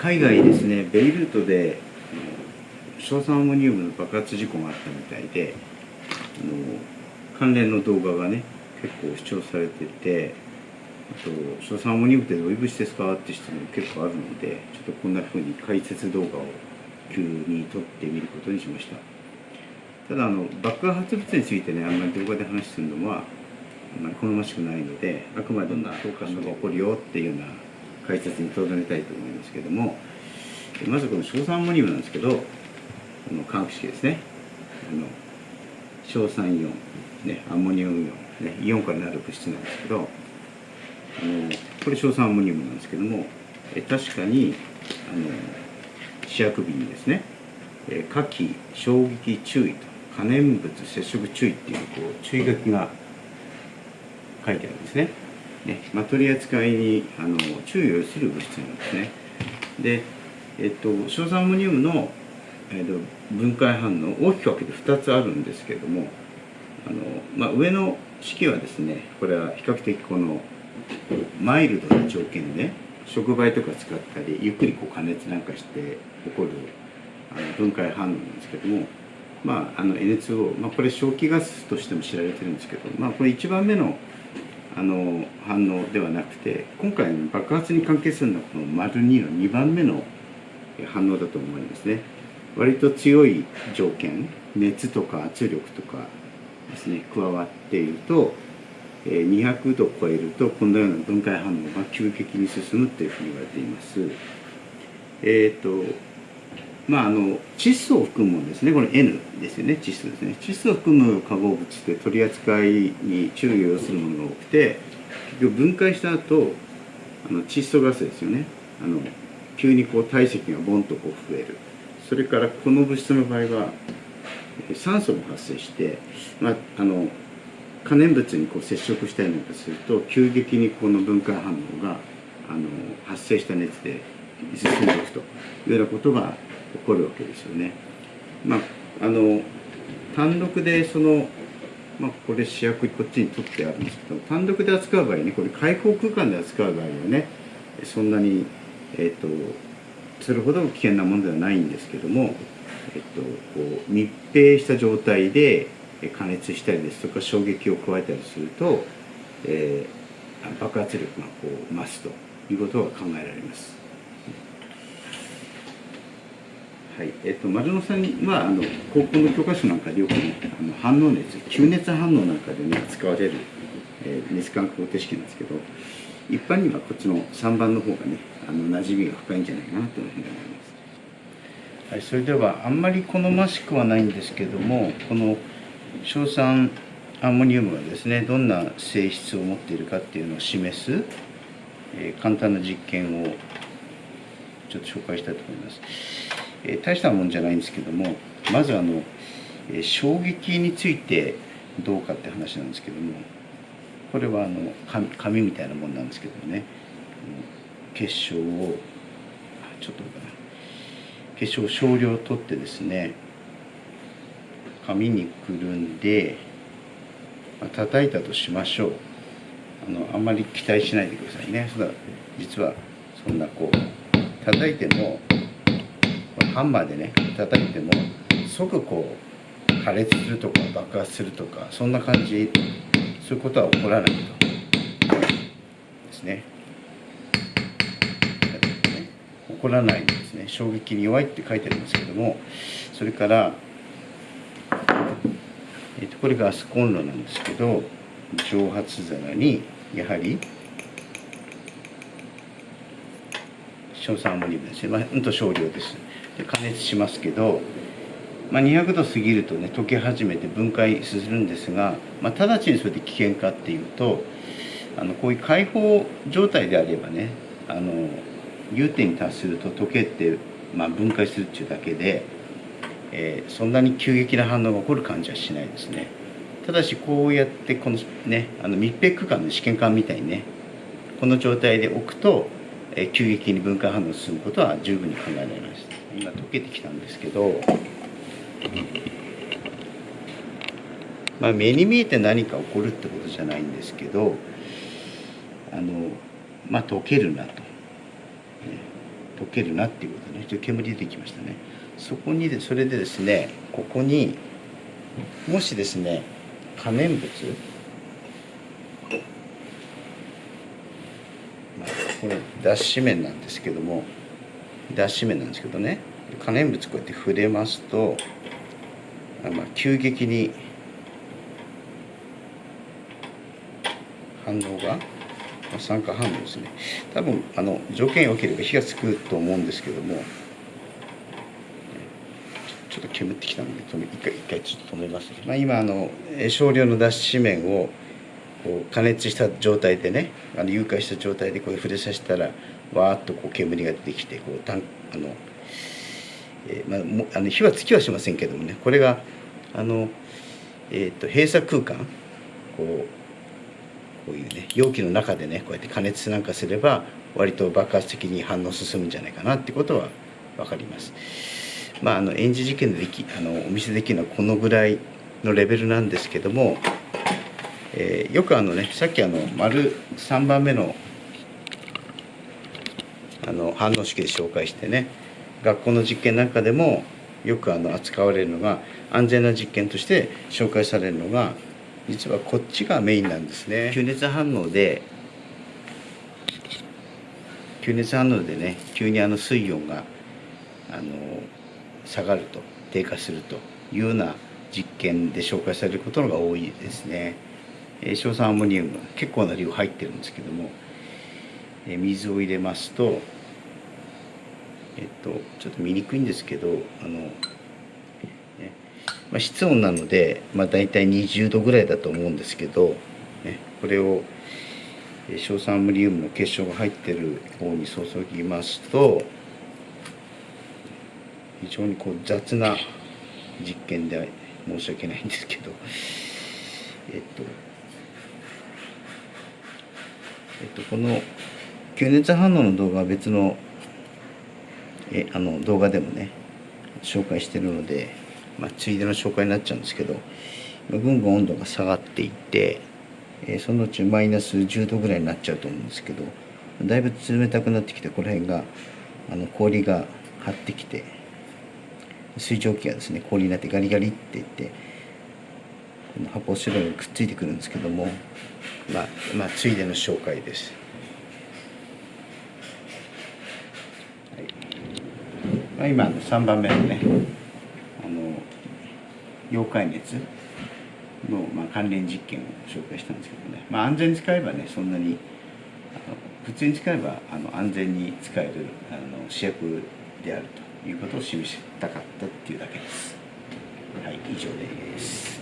海外ですねベイルートで硝酸アンモニウムの爆発事故があったみたいであの関連の動画がね結構視聴されててあと「硝酸アンモニウムってどういう物質ですか?」って質問結構あるのでちょっとこんな風に解説動画を急に撮ってみることにしましたただあの爆発物についてねあんまり動画で話するのはあんまり好ましくないのであくまでどんな教科書が起こるよっていうような解説にとどめたいと思いますけどもまずこの硝酸アンモニウムなんですけどこの化学式ですねあの硝酸イオン、ね、アンモニウムイオン、ね、イオンからなる物質なんですけどあのこれ硝酸アンモニウムなんですけどもえ確かにあの試薬瓶にですね火器衝撃注意と可燃物接触注意っていうこう注意書きが書いてあるんですね。ねまあ、取り扱いにあの注意をする物質なんですね。で、えっと、硝酸アンモニウムの、えっと、分解反応大きく分けて2つあるんですけれどもあの、まあ、上の式はですねこれは比較的このマイルドな条件で、ね、触媒とか使ったりゆっくりこう加熱なんかして起こるあの分解反応なんですけども、まあ、あの N2O、まあ、これ正気ガスとしても知られてるんですけど、まあ、これ1番目のあの反応ではなくて今回の爆発に関係するのはこの丸2の2番目の反応だと思いますね。割と強い条件熱とか圧力とかですね加わっていると200度を超えるとこのような分解反応が急激に進むというふうに言われています。えっ、ー、とまあ、あの窒素を含むものですね。これ N ですよね。窒素ですね。窒素を含む化合物って取り扱いに注意を要するものが多くて結局分解した後あの窒素ガスですよね。あの急にこう体積がボンとこう増える。それからこの物質の場合は酸素も発生して、まあ、あの可燃物にこう接触したりなんかすると急激にこの分解反応があの発生した熱で進んでいくというようなことが起こるわけですよね。まあ、あの単独でその、まあ、これ主役こっちに取ってあるんですけど単独で扱う場合ねこれ開放空間で扱う場合はねそんなに、え、ー、とそれほど危険なものではないんですけども、えっ、ー、と、こう密閉した状態で加熱したりですとか衝撃を加えたりすると、えー、爆発力がこう増すということが考えられます。はいえっと、丸野さんはあの高校の教科書なんかでよく、ね、あの反応熱吸熱反応なんかで、ね、使われる、えー、熱感覚方程式なんですけど一般にはこっちの3番の方がねあの馴染みが深いんじゃないかなというふうに思います。はい、それではあんまり好ましくはないんですけどもこの硝酸アンモニウムがですねどんな性質を持っているかっていうのを示す、えー、簡単な実験をちょっと紹介したいと思います。えー、大したもんじゃないんですけどもまずあの、えー、衝撃についてどうかって話なんですけどもこれはあの紙みたいなもんなんですけどもね結晶をちょっとかな。結晶を少量取ってですね紙にくるんで、まあ、叩いたとしましょう。あのあんまり期待しないでくださいね。そ実はそんなこう叩いてもハンマーでね叩いても即こう破裂するとか爆発するとかそんな感じそういうことは起こらないとですね。起こらないですね。衝撃に弱いって書いてありますけどもそれから、えー、とこれガスコンロなんですけど蒸発皿にやはり硝酸アンモニウムですね、まあ、うんと少量です。加熱しますけど、まあ、200度過ぎるとね溶け始めて分解するんですが、まあ、直ちにそれで危険かっていうとあのこういう開放状態であればねあの融点に達すると溶けて、まあ、分解するっていうだけで、えー、そんなに急激な反応が起こる感じはしないですね。ただしこうやってこのねあの密閉区間の試験管みたいにねこの状態で置くと、えー、急激に分解反応が進むことは十分に考えられます。今溶けてきたんですけど、まあ、目に見えて何か起こるってことじゃないんですけどあのまあ溶けるなと、ね、溶けるなっていうことね。ちょっと煙出てきましたね。そこにでそれでですねここにもしですね可燃物これ脱脂綿なんですけども脱脂綿なんですけどね。可燃物こうやって触れますとあまあ急激に反応が酸化反応ですね。多分あの条件良ければ火がつくと思うんですけどもちょっと煙ってきたので止め一回一回ちょっと止めます、まあ、今あの少量の脱脂綿をこう加熱した状態でねあの融化した状態でこう触れさせたらわーっとこう煙が出てきてこうたんあの、えーまあ、もあの火はつきはしませんけどもねこれがあの、えー、と閉鎖空間こうこういうね容器の中でねこうやって加熱なんかすれば割と爆発的に反応進むんじゃないかなってことは分かります。まあ、あの演じ事件でできあのお見せできるのはこのぐらいのレベルなんですけども、えーよくあのねさっきあの丸3番目のあの反応式で紹介してね学校の実験なんかでもよくあの扱われるのが安全な実験として紹介されるのが実はこっちがメインなんですね。吸熱反応で吸熱反応でね急にあの水温があの下がると低下するというような実験で紹介されることのが多いですね。えー硝酸アンモニウム結構な量入ってるんですけども、水を入れますとえっとちょっと見にくいんですけどあの、ねまあ、室温なので、まあ、大体20度ぐらいだと思うんですけど、ね、これを硝酸アンモニウムの結晶が入ってる方に注ぎますと非常にこう雑な実験で申し訳ないんですけどえっとえっとこの吸熱反応の動画は別のえあの動画でもね紹介してるので、まあ、ついでの紹介になっちゃうんですけどぐんぐん温度が下がっていって、えそのうちマイナス10度ぐらいになっちゃうと思うんですけどだいぶ冷たくなってきてこの辺があの氷が張ってきて水蒸気がですね氷になってガリガリっていってこの発泡スチロールにくっついてくるんですけどもまあまあついでの紹介です。はいまあ、今の3番目のねあの溶解熱の、まあ、関連実験を紹介したんですけどね、まあ、安全に使えばねそんなに普通に使えばあの安全に使えるあの試薬であるということを示したかったっていうだけです。はい、以上です。